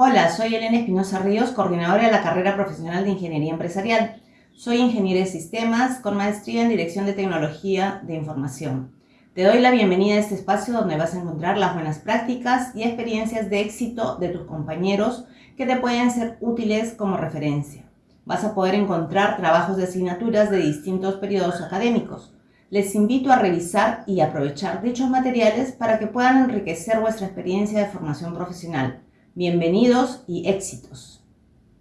Hola, soy Elena Espinosa Ríos, coordinadora de la carrera profesional de Ingeniería Empresarial. Soy ingeniera de sistemas con maestría en Dirección de Tecnología de Información. Te doy la bienvenida a este espacio donde vas a encontrar las buenas prácticas y experiencias de éxito de tus compañeros que te pueden ser útiles como referencia. Vas a poder encontrar trabajos de asignaturas de distintos periodos académicos. Les invito a revisar y aprovechar dichos materiales para que puedan enriquecer vuestra experiencia de formación profesional. Bienvenidos y éxitos.